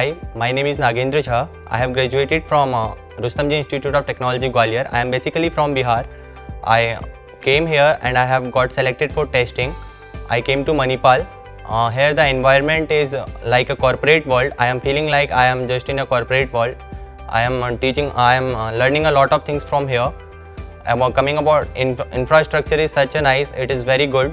Hi, my name is Nagendra Jha. I have graduated from uh, Rustamji Institute of Technology, Gwalior. I am basically from Bihar. I came here and I have got selected for testing. I came to Manipal. Uh, here the environment is uh, like a corporate world. I am feeling like I am just in a corporate world. I am uh, teaching, I am uh, learning a lot of things from here. About coming about inf- infrastructure is such a nice, it is very good.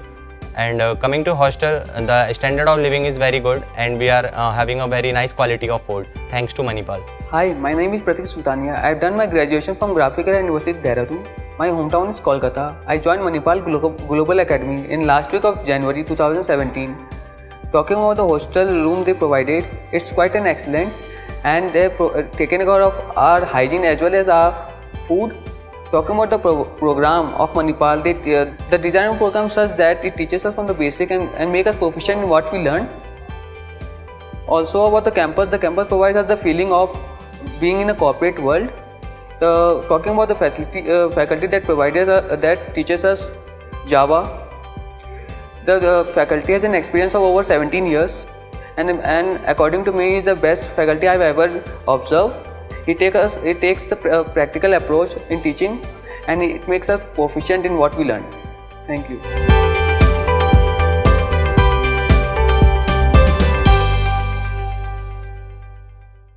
And uh, coming to hostel, the standard of living is very good and we are uh, having a very nice quality of food thanks to Manipal. Hi, my name is Pratik Sultania. I have done my graduation from Graphic Era University, Dehradun. My hometown is Kolkata. I joined Manipal Global Academy in last week of January 2017. Talking about the hostel room they provided, it's quite an excellent and they pro- uh, taken care of our hygiene as well as our food. Talking about the pro- program of Manipal, they, uh, the design program such that it teaches us from the basic and, and make us proficient in what we learn. Also about the campus, the campus provides us the feeling of being in a corporate world. Talking about the facility, uh, faculty that provided uh, that teaches us Java. The, the faculty has an experience of over 17 years, and and according to me is the best faculty I've ever observed. It takes us, it takes the pr- uh, practical approach in teaching, and it makes us proficient in what we learn. Thank you.